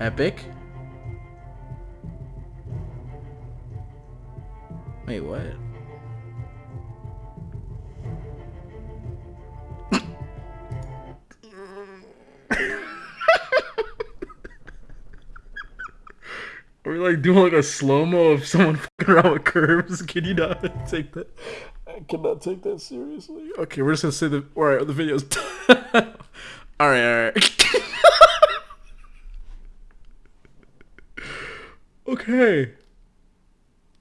Epic. Wait, what? We're like doing like a slow mo of someone fucking around with curves. Can you not take that? I cannot take that seriously. Okay, we're just gonna say the. All right, the video's. all right, all right. Okay.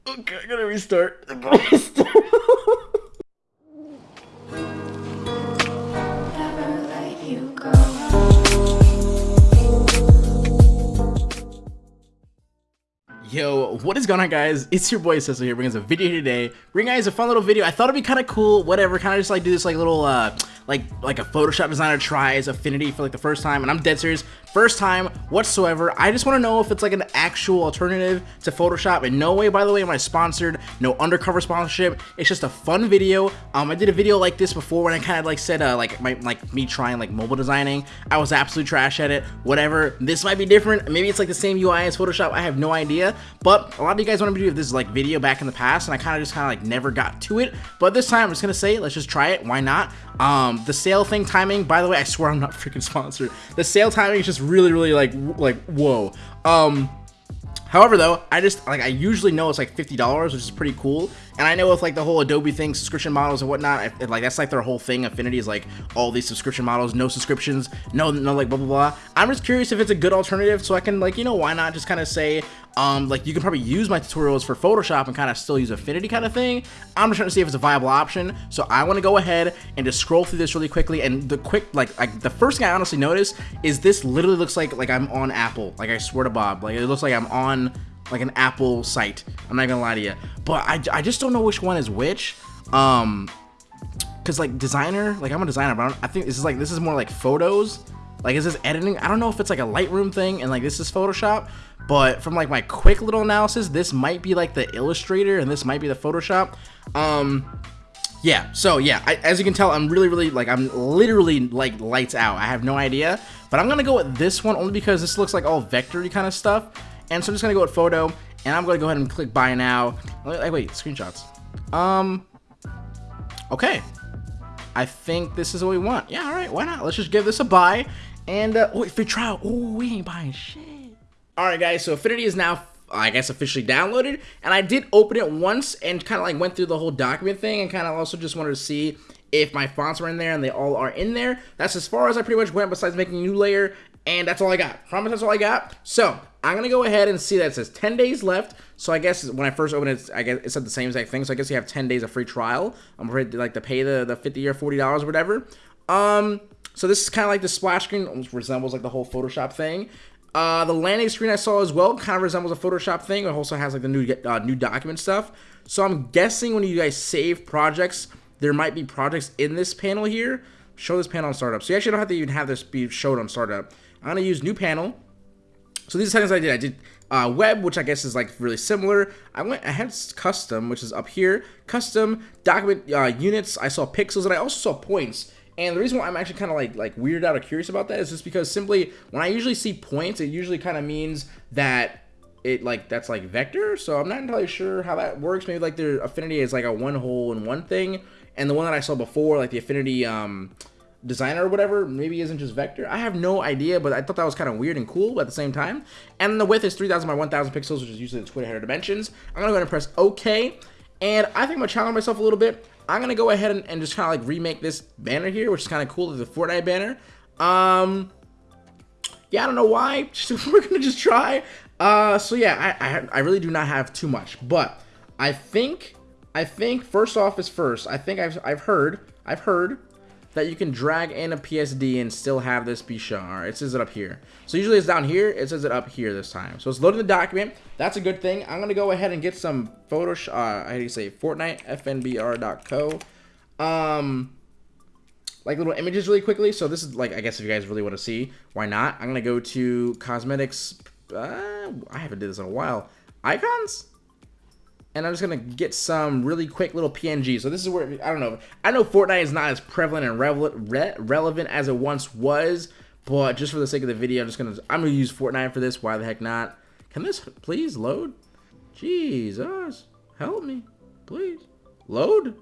Okay, I gotta restart. I gotta restart. Never let you go. Yo, what is going on guys? It's your boy Cecil here bringing us a video today. Bringing guys a fun little video. I thought it'd be kind of cool, whatever, kind of just like do this like little uh like like a Photoshop designer tries Affinity for like the first time and I'm dead serious. First time whatsoever. I just want to know if it's like an actual alternative to Photoshop. In no way, by the way, am I sponsored. No undercover sponsorship. It's just a fun video. Um, I did a video like this before when I kind of like said uh like my like me trying like mobile designing. I was absolute trash at it. Whatever. This might be different. Maybe it's like the same UI as Photoshop. I have no idea. But a lot of you guys wanted me to do this like video back in the past, and I kind of just kind of like never got to it. But this time I'm just gonna say, let's just try it. Why not? Um, the sale thing timing. By the way, I swear I'm not freaking sponsored. The sale timing is just really, really like like whoa. Um, However, though, I just like I usually know it's like fifty dollars, which is pretty cool. And I know with like the whole Adobe thing, subscription models and whatnot, I, like that's like their whole thing. Affinity is like all these subscription models, no subscriptions, no no like blah blah blah. I'm just curious if it's a good alternative, so I can like you know why not just kind of say um like you can probably use my tutorials for Photoshop and kind of still use Affinity kind of thing. I'm just trying to see if it's a viable option. So I want to go ahead and just scroll through this really quickly. And the quick like like the first thing I honestly noticed is this literally looks like like I'm on Apple. Like I swear to Bob, like it looks like I'm on like an Apple site. I'm not gonna lie to you, but I, I just don't know which one is which. Um, cause like designer, like I'm a designer, but I, I think this is like this is more like photos. Like is this editing? I don't know if it's like a Lightroom thing and like this is Photoshop. But from like my quick little analysis, this might be like the Illustrator and this might be the Photoshop. Um, yeah. So yeah, I, as you can tell, I'm really, really like I'm literally like lights out. I have no idea, but I'm gonna go with this one only because this looks like all vectory kind of stuff. And so I'm just gonna go with photo, and I'm gonna go ahead and click buy now. Wait, wait, screenshots. Um, okay. I think this is what we want. Yeah, all right, why not? Let's just give this a buy. And, uh, wait, free trial. Oh, we ain't buying shit. All right, guys, so Affinity is now, I guess, officially downloaded. And I did open it once and kind of like went through the whole document thing and kind of also just wanted to see if my fonts were in there and they all are in there. That's as far as I pretty much went besides making a new layer and that's all I got. Promise that's all I got. So I'm gonna go ahead and see that it says 10 days left. So I guess when I first opened it, I guess it said the same exact thing. So I guess you have 10 days of free trial. I'm afraid to like to pay the the 50 or 40 dollars or whatever. Um, so this is kind of like the splash screen, almost resembles like the whole Photoshop thing. Uh, the landing screen I saw as well kind of resembles a Photoshop thing. It also has like the new uh, new document stuff. So I'm guessing when you guys save projects, there might be projects in this panel here. Show this panel on startup. So you actually don't have to even have this be showed on startup. I'm gonna use new panel. So these settings I did. I did uh, web, which I guess is like really similar. I went I had custom, which is up here. Custom document uh, units. I saw pixels and I also saw points. And the reason why I'm actually kind of like like weirded out or curious about that is just because simply when I usually see points, it usually kind of means that it like that's like vector. So I'm not entirely sure how that works. Maybe like their affinity is like a one hole in one thing, and the one that I saw before, like the affinity um designer or whatever maybe isn't just vector. I have no idea but i thought that was kind of weird and cool at the same time. And the width is 3000 by 1000 pixels which is usually the twitter header dimensions. I'm gonna go ahead and press ok and i think i'm gonna challenge myself a little bit i'm gonna go ahead and, and just kind of like remake this banner here which is kind of cool the fortnite banner. Um yeah i don't know why. We're gonna just try. Uh so yeah I, I i really do not have too much but i think i think first off is first. I think i've i've heard i've heard that you can drag in a PSD and still have this be shown. All right, it says it up here. So usually it's down here. It says it up here this time. So it's loading the document. That's a good thing. I'm going to go ahead and get some Photoshop, uh, how do you say, Fortnite, fnbr.co. Um, like little images really quickly. So this is like, I guess if you guys really want to see, why not? I'm going to go to cosmetics. Uh, I haven't did this in a while. Icons? And I'm just gonna get some really quick little PNG. So this is where I don't know. I know Fortnite is not as prevalent and re relevant as it once was, But just for the sake of the video, I'm just gonna I'm gonna use Fortnite for this. Why the heck not? Can this please load? Jesus, help me, please load.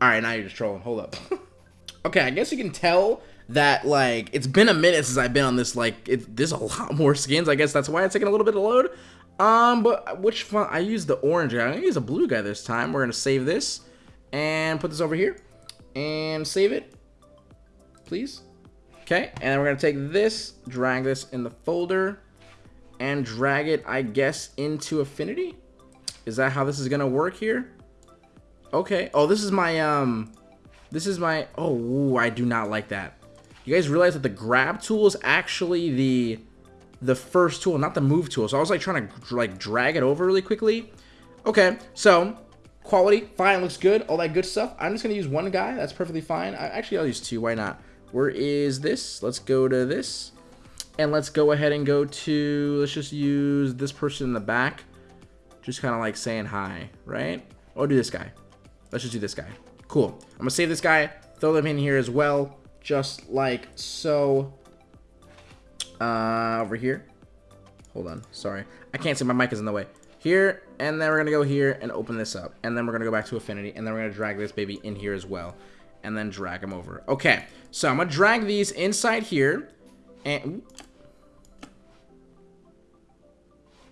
All right, now you're just trolling. Hold up. okay, I guess you can tell that like it's been a minute since I've been on this. Like, it, there's a lot more skins. I guess that's why it's taking a little bit to load. Um, but which font? I use the orange guy. I'm gonna use a blue guy this time. We're gonna save this and put this over here and save it, please. Okay, and then we're gonna take this, drag this in the folder, and drag it, I guess, into Affinity. Is that how this is gonna work here? Okay. Oh, this is my um, this is my. Oh, ooh, I do not like that. You guys realize that the grab tool is actually the the first tool, not the move tool. So I was like trying to like drag it over really quickly. Okay, so quality, fine, looks good, all that good stuff. I'm just gonna use one guy, that's perfectly fine. I, actually, I'll use two, why not? Where is this? Let's go to this. And let's go ahead and go to, let's just use this person in the back. Just kind of like saying hi, right? I'll do this guy. Let's just do this guy. Cool. I'm gonna save this guy, throw them in here as well, just like so. Uh, over here. Hold on, sorry. I can't see, my mic is in the way. Here, and then we're gonna go here and open this up. And then we're gonna go back to Affinity, and then we're gonna drag this baby in here as well. And then drag them over. Okay, so I'm gonna drag these inside here. And,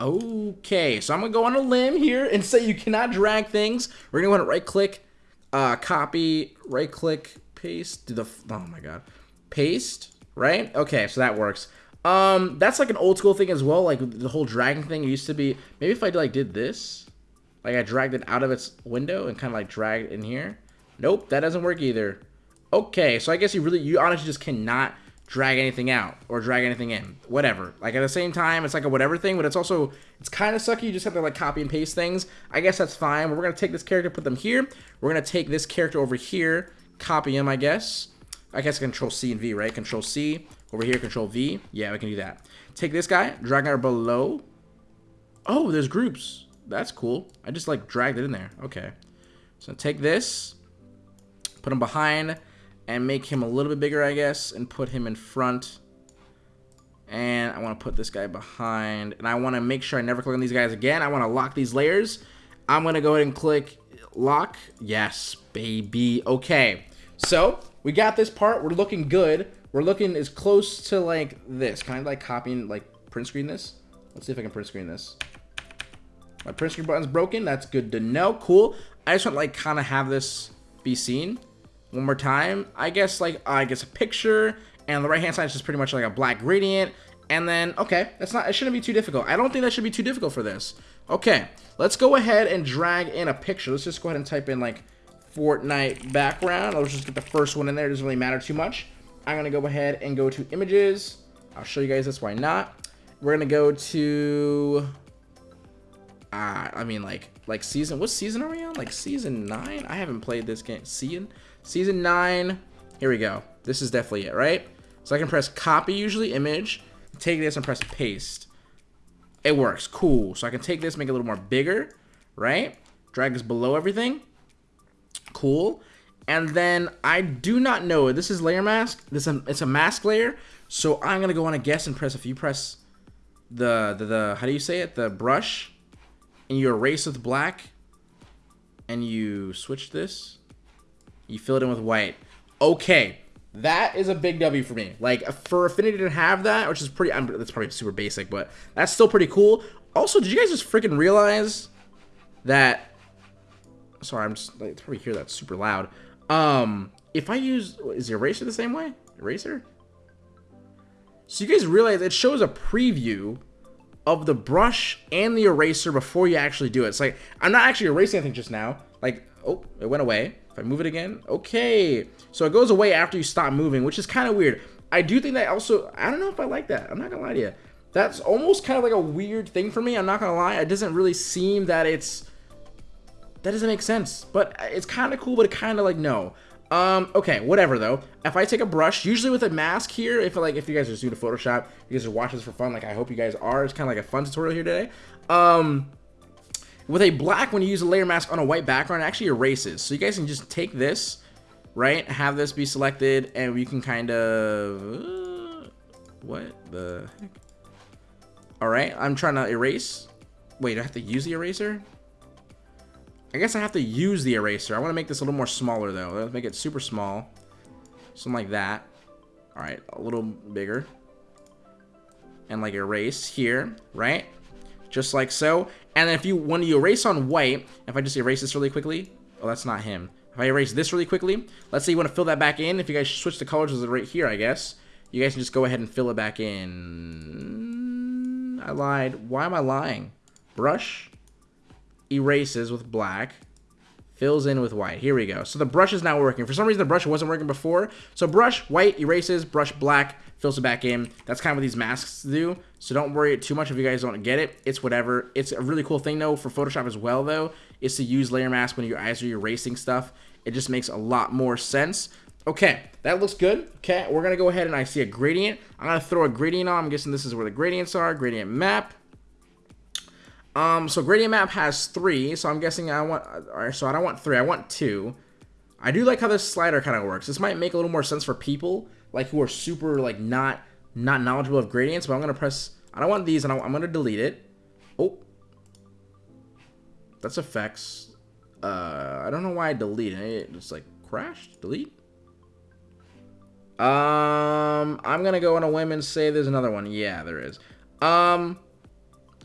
Okay, so I'm gonna go on a limb here and say you cannot drag things. We're gonna want to right click, uh, copy, right click, paste, do the, oh my god, paste, right? Okay, so that works. Um, that's like an old school thing as well, like the whole dragging thing used to be, maybe if I like did this, like I dragged it out of its window and kind of like dragged in here. Nope, that doesn't work either. Okay, so I guess you really, you honestly just cannot drag anything out or drag anything in. Whatever. Like at the same time it's like a whatever thing but it's also it's kind of sucky. You just have to like copy and paste things. I guess that's fine we're gonna take this character put them here. We're gonna take this character over here copy him i guess. I guess control c and v right? Control c over here control v yeah we can do that take this guy drag her below oh there's groups that's cool i just like dragged it in there okay so take this put him behind and make him a little bit bigger, I guess, and put him in front. And I want to put this guy behind. And I want to make sure I never click on these guys again. I want to lock these layers. I'm going to go ahead and click lock. Yes, baby. Okay. So, we got this part. We're looking good. We're looking as close to, like, this. Kind of like copying, like, print screen this? Let's see if I can print screen this. My print screen button's broken. That's good to know. Cool. I just want, like, kind of have this be seen one more time. I guess like uh, I guess a picture and the right hand side is just pretty much like a black gradient. And then, okay, that's not, it shouldn't be too difficult. I don't think that should be too difficult for this. Okay, let's go ahead and drag in a picture. Let's just go ahead and type in like Fortnite background. I'll just get the first one in there. It doesn't really matter too much. I'm gonna go ahead and go to images. I'll show you guys this, why not? We're gonna go to, uh, I mean like, like season, what season are we on? Like season nine? I haven't played this game, season? Season 9. Here we go. This is definitely it, right? So I can press copy, usually image, take this and press paste. It works. Cool. So I can take this, make it a little more bigger, right? Drag this below everything. Cool. And then I do not know. This is layer mask. This is a, it's a mask layer. So I'm gonna go on a guess and press. If you press the, the the how do you say it? The brush, and you erase with black, and you switch this. You fill it in with white. Okay, that is a big W for me. Like for Affinity to have that, which is pretty, I'm, that's probably super basic, but that's still pretty cool. Also, did you guys just freaking realize that? Sorry, I'm just like probably hear that super loud. Um, if I use is the eraser the same way? Eraser. So you guys realize it shows a preview of the brush and the eraser before you actually do it. It's like I'm not actually erasing anything just now. Like oh, it went away. If I move it again, okay. So it goes away after you stop moving, which is kind of weird. I do think that also, I don't know if I like that. I'm not gonna lie to you. That's almost kind of like a weird thing for me. I'm not gonna lie. It doesn't really seem that it's, that doesn't make sense. But it's kind of cool, but kind of like, no. Um, okay, whatever though. If I take a brush, usually with a mask here, if like if you guys are new to Photoshop, you guys are watching this for fun, like I hope you guys are. It's kind of like a fun tutorial here today. Um, with a black, when you use a layer mask on a white background, it actually erases. So you guys can just take this, right? Have this be selected, and we can kind of... Uh, What the heck? All right, I'm trying to erase. Wait, I have to use the eraser? I guess I have to use the eraser. I want to make this a little more smaller though. Let's make it super small. Something like that. All right, a little bigger. And like erase here, right? Just like so. And if you, when you erase on white, if I just erase this really quickly, oh, that's not him. If I erase this really quickly, let's say you want to fill that back in. If you guys switch the colors, right here, I guess. You guys can just go ahead and fill it back in. I lied. Why am I lying? Brush erases with black, fills in with white. Here we go. So the brush is now working. For some reason, the brush wasn't working before. So brush, white, erases, brush, black, fills it back in. That's kind of what these masks do. So don't worry too much if you guys don't get it. It's whatever. It's a really cool thing, though, for Photoshop as well, though, is to use layer mask when your eyes are erasing stuff. It just makes a lot more sense. Okay, that looks good. Okay, we're going to go ahead and I see a gradient. I'm going to throw a gradient on. I'm guessing this is where the gradients are. Gradient map. Um, so gradient map has three, so I'm guessing I want, alright, so I don't want three, I want two. I do like how this slider kind of works. This might make a little more sense for people, like, who are super, like, not, not knowledgeable of gradients, but I'm going to press, I don't want these, and I'm going to delete it. Oh. That's effects. Uh, I don't know why I deleted it. It's like, crashed? Delete? Um, I'm going to go on a whim and say there's another one. Yeah, there is. Um,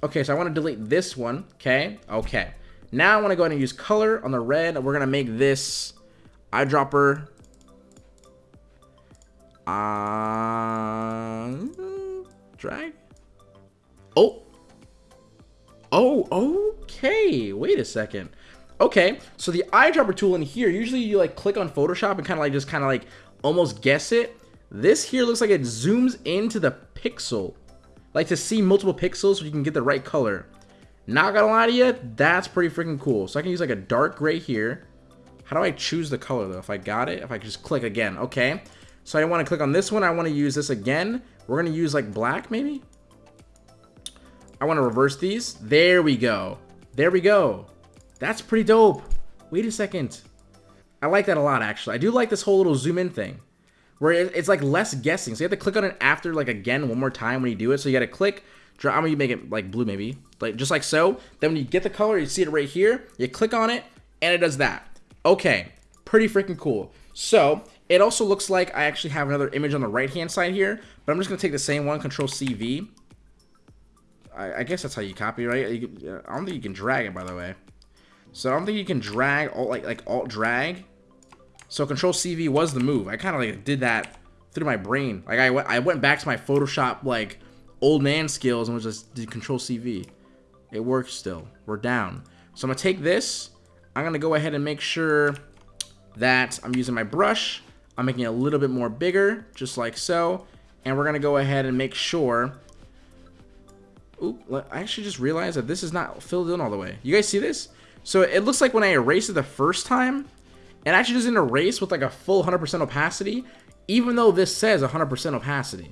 Okay, so I want to delete this one. Okay, okay. Now I want to go ahead and use color on the red. We're going to make this eyedropper. Uh, drag. Oh. Oh, okay. Wait a second. Okay, so the eyedropper tool in here, usually you like click on Photoshop and kind of like just kind of like almost guess it. This here looks like it zooms into the pixel like to see multiple pixels so you can get the right color. Not gonna lie to you, that's pretty freaking cool. So I can use like a dark gray here. How do I choose the color though? If I got it, if I just click again, okay. So I want to click on this one. I want to use this again. We're gonna use like black maybe. I want to reverse these. There we go. There we go. That's pretty dope. Wait a second. I like that a lot actually. I do like this whole little zoom in thing where it's like less guessing. So you have to click on it after like again one more time when you do it. So you got to click. Draw. I'm gonna make it like blue maybe, like just like so. Then when you get the color, you see it right here. You click on it and it does that. Okay, pretty freaking cool. So it also looks like I actually have another image on the right hand side here, but I'm just gonna take the same one, Control CV. I, I guess that's how you copy, right? You, I don't think you can drag it, by the way. So I don't think you can drag alt like like alt drag so Control CV was the move. I kind of like did that through my brain. Like I I went back to my Photoshop like old man skills and was just did Control CV. It works still. We're down. So I'm gonna take this. I'm gonna go ahead and make sure that I'm using my brush. I'm making it a little bit more bigger, just like so. And we're gonna go ahead and make sure. Oop, I actually just realized that this is not filled in all the way. You guys see this? So it looks like when I erased it the first time, it actually doesn't erase with like a full 100% opacity, even though this says 100% opacity.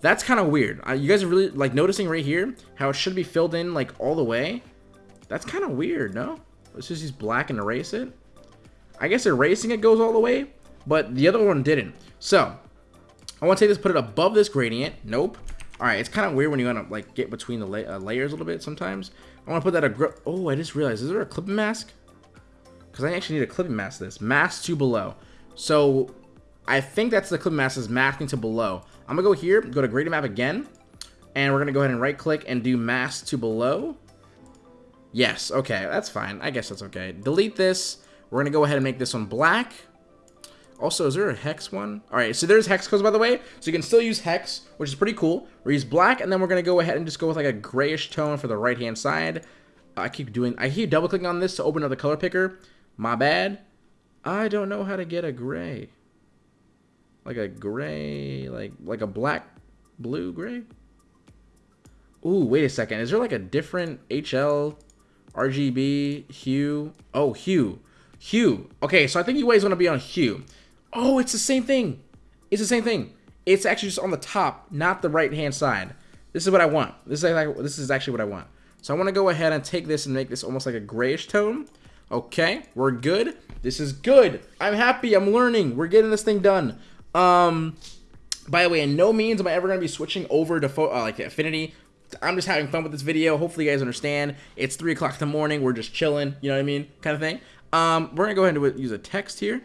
That's kind of weird. Uh, you guys are really like noticing right here how it should be filled in like all the way. That's kind of weird, no? Let's just use black and erase it. I guess erasing it goes all the way, but the other one didn't. So, I want to take this, put it above this gradient. Nope. All right, it's kind of weird when you want to like get between the la uh, layers a little bit sometimes. I want to put that a oh, I just realized, is there a clipping mask? Because I actually need a clipping mask this. Mask to below. So I think that's the clipping mask is masking to below. I'm going to go here, go to gradient map again. And we're going to go ahead and right click and do mask to below. Yes, okay, that's fine. I guess that's okay. Delete this. We're going to go ahead and make this one black. Also, is there a hex one? All right, so there's hex codes, by the way. So you can still use hex, which is pretty cool. We use black, and then we're going to go ahead and just go with like a grayish tone for the right-hand side. I keep doing, I keep double-clicking on this to open up the color picker. My bad. I don't know how to get a gray. Like a gray, like like a black, blue gray. Ooh, wait a second. Is there like a different HL, RGB, hue? Oh, hue. Hue. Okay, so I think you guys want to be on hue. Oh, it's the same thing. It's the same thing. It's actually just on the top, not the right-hand side. This is what I want. This is, like, this is actually what I want. So I want to go ahead and take this and make this almost like a grayish tone. Okay, we're good. This is good. I'm happy. I'm learning. We're getting this thing done. Um, By the way, in no means am I ever going to be switching over to uh, like Affinity. I'm just having fun with this video. Hopefully you guys understand. It's 3 o'clock in the morning. We're just chilling. You know what I mean? Kind of thing. Um, we're going to go ahead and use a text here.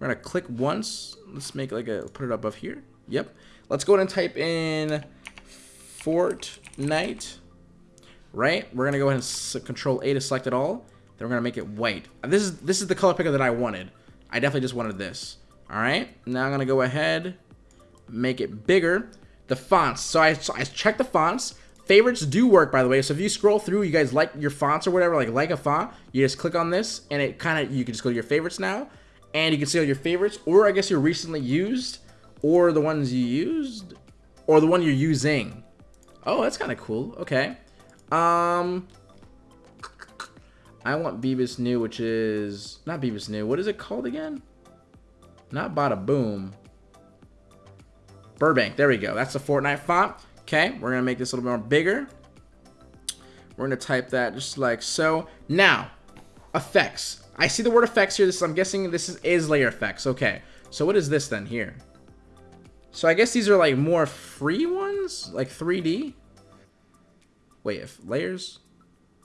We're going to click once. Let's make like a, put it above here. Yep. Let's go ahead and type in Fortnite. Right? We're going to go ahead and control A to select it all. Then we're to make it white. This is, this is the color picker that I wanted. I definitely just wanted this. All right. Now I'm to go ahead, make it bigger. The fonts. So I, so I checked the fonts. Favorites do work, by the way. So if you scroll through, you guys like your fonts or whatever, like like a font, you just click on this, and it kind of, you can just go to your favorites now, and you can see all your favorites, or I guess your recently used, or the ones you used, or the one you're using. Oh, that's kind of cool. Okay. Um, I want Bebas Neue, which is, not Bebas Neue. What is it called again? Not Bada Boom. Burbank. There we go. That's the Fortnite font. Okay, we're going to make this a little bit more bigger. We're going to type that just like so. Now, effects. I see the word effects here. This I'm guessing this is, is layer effects. Okay, so what is this then here? So I guess these are like more free ones, like 3D. Wait, if layers?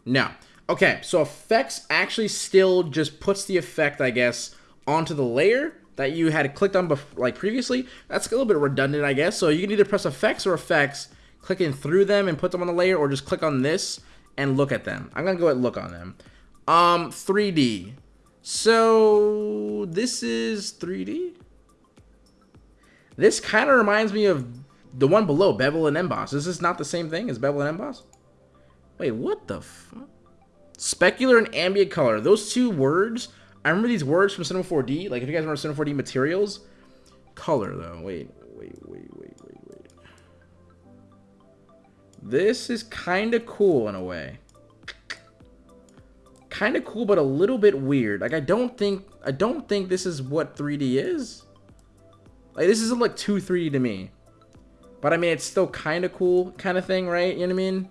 No. Okay, so effects actually still just puts the effect, I guess, onto the layer that you had clicked on before, like previously, that's a little bit redundant, I guess. So you can either press effects or effects, clicking through them and put them on the layer, or just click on this and look at them. I'm gonna go and look on them. Um, 3D. So this is 3D. This kind of reminds me of the one below, Bevel and Emboss. Is this not the same thing as Bevel and Emboss? Wait, what the fuck? Specular and ambient color. Those two words I remember these words from Cinema 4D. Like, if you guys remember Cinema 4D materials. Color, though. Wait, wait, wait, wait, wait, wait. This is kind of cool in a way. Kind of cool, but a little bit weird. Like, I don't think... I don't think this is what 3D is. Like, this isn't, like, too 3D to me. But, I mean, it's still kind of cool kind of thing, right? You know what I mean?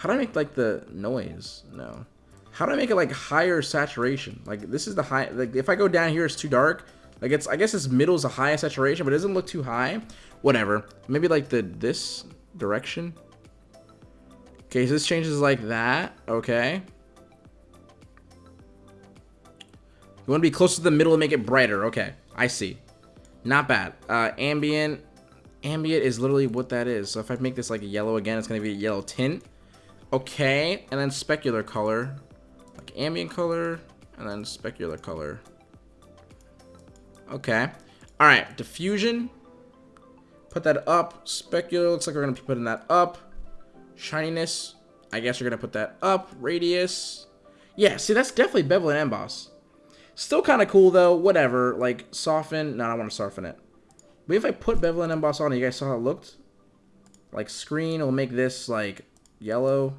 How do I make, like, the noise? No. How do I make it like higher saturation? Like this is the high, like if I go down here, it's too dark. Like it's, I guess it's middle is the highest saturation, but it doesn't look too high. Whatever. Maybe like the, this direction. Okay, so this changes like that. Okay. You want to be close to the middle and make it brighter. Okay, I see. Not bad. Uh, ambient. Ambient is literally what that is. So if I make this like a yellow again, it's going to be a yellow tint. Okay, and then specular color like ambient color and then specular color. Okay. All right, diffusion. Put that up. Specular looks like we're gonna be putting that up. Shininess. I guess we're gonna put that up. Radius. Yeah, see that's definitely bevel and emboss. Still kind of cool though. Whatever. Like soften. No, I don't want to soften it. But if I put bevel and emboss on, you guys saw how it looked. Like screen will make this like yellow.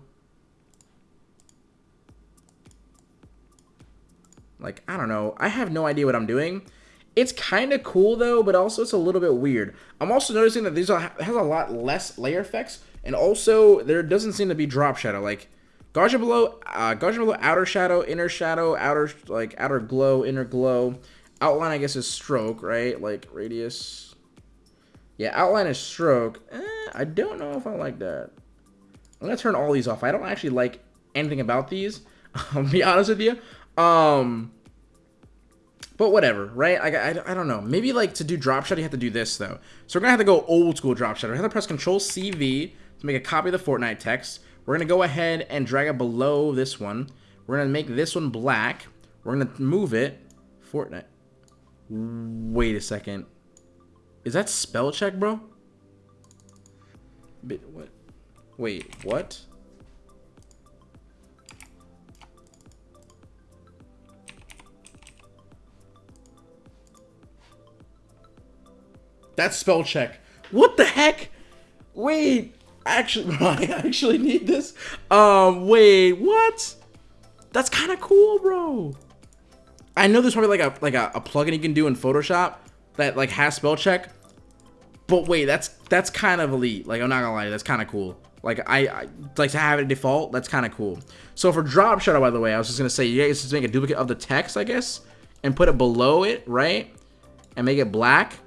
Like, I don't know. I have no idea what I'm doing. It's kind of cool, though, but also it's a little bit weird. I'm also noticing that these has a lot less layer effects, and also there doesn't seem to be drop shadow. Like, Gaussian blur, uh, Gaussian blur, outer shadow, inner shadow, outer, like, outer glow, inner glow. Outline, I guess, is stroke, right? Like, radius. Yeah, outline is stroke. Eh, I don't know if I like that. I'm to turn all these off. I don't actually like anything about these. I'll be honest with you. Um, but whatever, right? I, I, I don't know. Maybe like to do drop shot, you have to do this though. So we're gonna have to go old school drop shot. I have to press Control CV to make a copy of the Fortnite text. We're gonna go ahead and drag it below this one. We're gonna make this one black. We're gonna move it. Fortnite. Wait a second. Is that spell check, bro? Bit what? Wait, what? That's spell check. What the heck? Wait, actually, I actually need this. Um, wait, what? That's kind of cool, bro. I know there's probably like a like a, a plugin you can do in Photoshop that like has spell check. But wait, that's that's kind of elite. Like I'm not gonna lie, that's kind of cool. Like I, I, like to have it default. That's kind of cool. So for drop shadow, by the way, I was just gonna say you guys just make a duplicate of the text, I guess, and put it below it, right, and make it black.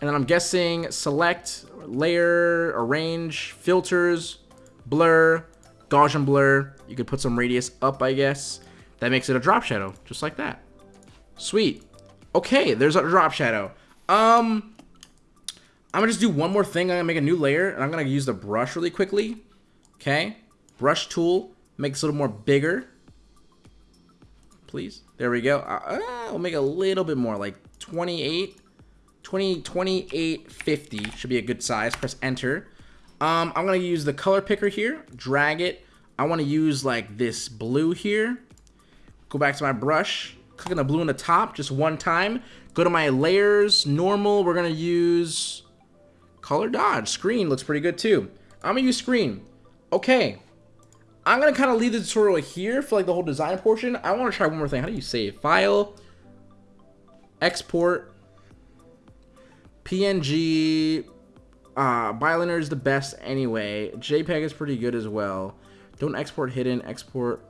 And then I'm guessing select, layer, arrange, filters, blur, Gaussian blur. You could put some radius up, I guess. That makes it a drop shadow, just like that. Sweet. Okay, there's a drop shadow. Um, I'm gonna just do one more thing. I'm gonna make a new layer, and I'm gonna use the brush really quickly. Okay, brush tool makes it a little more bigger. Please, there we go. Uh, uh, we'll make a little bit more, like 28, 20, 28, 50 should be a good size. Press enter. Um, I'm gonna use the color picker here, drag it. I want to use like this blue here. Go back to my brush, click on the blue on the top just one time. Go to my layers, normal. We're gonna use color dodge. Screen looks pretty good too. I'm gonna use screen. Okay. I'm gonna kind of leave the tutorial here for like the whole design portion. I want to try one more thing. How do you save? File, export, PNG. Uh, Bilinear is the best anyway. JPEG is pretty good as well. Don't export hidden. Export.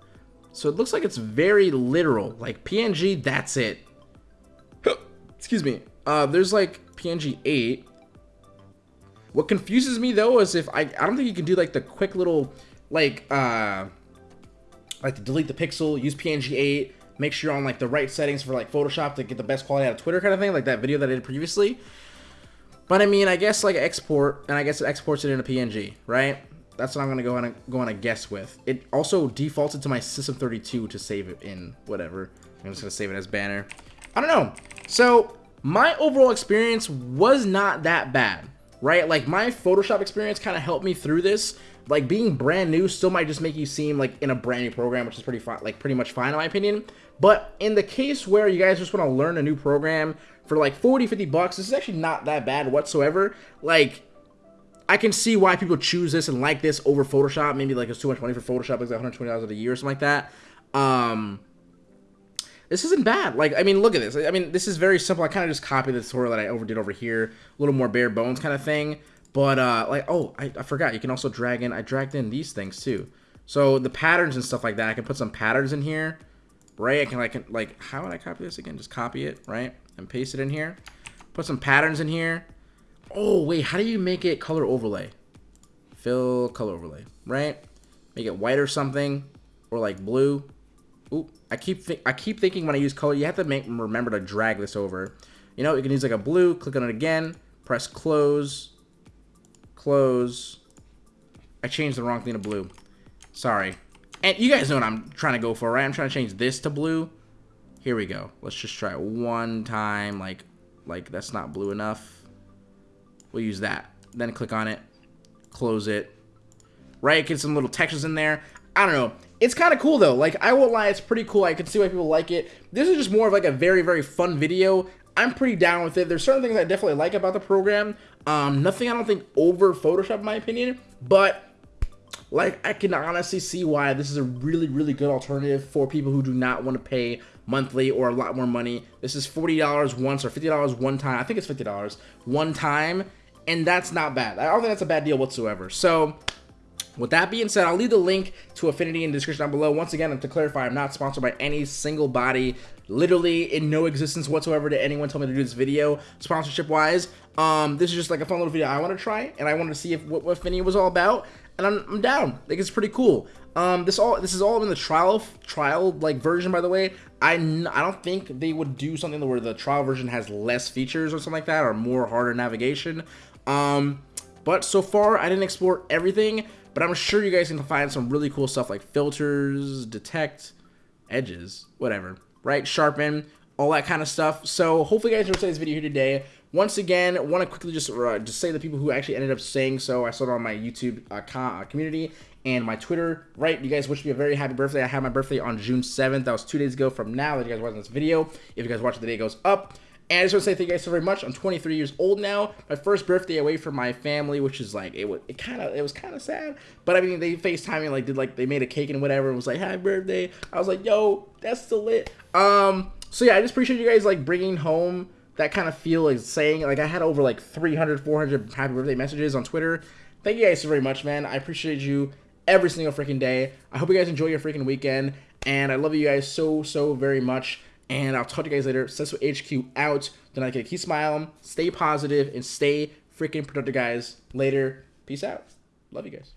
So it looks like it's very literal. Like PNG, that's it. Excuse me. Uh, there's like PNG 8. What confuses me though is if I I don't think you can do like the quick little like uh like to delete the pixel, use PNG 8, make sure you're on like the right settings for like Photoshop to get the best quality out of Twitter kind of thing, like that video that I did previously. But I mean, I guess like export, and I guess it exports it into PNG, right? That's what I'm gonna go on a, go on a guess with. It also defaulted to my System32 to save it in whatever. I'm just gonna save it as banner. I don't know. So my overall experience was not that bad, right? Like my Photoshop experience kind of helped me through this. Like being brand new still might just make you seem like in a brand new program, which is pretty fine, like pretty much fine in my opinion. But in the case where you guys just want to learn a new program for like 40, 50 bucks, this is actually not that bad whatsoever. Like I can see why people choose this and like this over Photoshop. Maybe like it's too much money for Photoshop, like $120 a year or something like that. Um, this isn't bad. Like, I mean, look at this. I mean, this is very simple. I kind of just copied the tutorial that I overdid over here. A little more bare bones kind of thing. But, uh, like, oh, I, I forgot. You can also drag in, I dragged in these things too. So the patterns and stuff like that, I can put some patterns in here, right? I can, like, like, how would I copy this again? Just copy it, right? And paste it in here. Put some patterns in here. Oh, wait, how do you make it color overlay? Fill color overlay, right? Make it white or something, or like blue. Ooh, I keep I keep thinking when I use color, you have to make remember to drag this over. You know, you can use like a blue, click on it again, press close, close. I changed the wrong thing to blue. Sorry. And you guys know what I'm trying to go for, right? I'm trying to change this to blue. Here we go. Let's just try it one time. Like, like that's not blue enough. We'll use that. Then click on it. Close it. Right? Get some little textures in there. I don't know. It's kind of cool though. Like I won't lie, it's pretty cool. I can see why people like it. This is just more of like a very very fun video. I'm pretty down with it. There's certain things I definitely like about the program. Um, nothing I don't think over Photoshop in my opinion, but like I can honestly see why this is a really really good alternative for people who do not want to pay monthly or a lot more money. This is $40 once or $50 one time. I think it's $50 one time, and that's not bad. I don't think that's a bad deal whatsoever. So with that being said, I'll leave the link to Affinity in the description down below. Once again, to clarify, I'm not sponsored by any single body, literally in no existence whatsoever did anyone tell me to do this video, sponsorship-wise. Um, this is just like a fun little video I want to try, and I wanted to see if what, what Affinity was all about, and I'm, I'm down. Like, it's pretty cool. Um, this all this is all in the trial trial like version, by the way. I, I don't think they would do something where the trial version has less features or something like that, or more harder navigation. Um, but so far, I didn't explore everything. But I'm sure you guys can find some really cool stuff like filters, detect, edges, whatever, right? Sharpen, all that kind of stuff. So hopefully you guys enjoyed this video here today. Once again, want to quickly just uh, just say the people who actually ended up saying so. I saw it on my YouTube uh, uh, community and my Twitter. Right, you guys wish me a very happy birthday. I had my birthday on June 7th. That was two days ago from now that you guys watching this video. If you guys watch the day goes up. And I just want to say thank you guys so very much. I'm 23 years old now. My first birthday away from my family, which is like it was it kind of it was kind of sad. But I mean, they FaceTime me like did like they made a cake and whatever and was like happy birthday. I was like, yo, that's still lit. Um, so yeah, I just appreciate you guys like bringing home that kind of feel like saying like I had over like 300, 400 happy birthday messages on Twitter. Thank you guys so very much, man. I appreciate you every single freaking day. I hope you guys enjoy your freaking weekend, and I love you guys so so very much. And I'll talk to you guys later. Sesso HQ out. Then I can keep smiling, stay positive, and stay freaking productive, guys. Later. Peace out. Love you guys.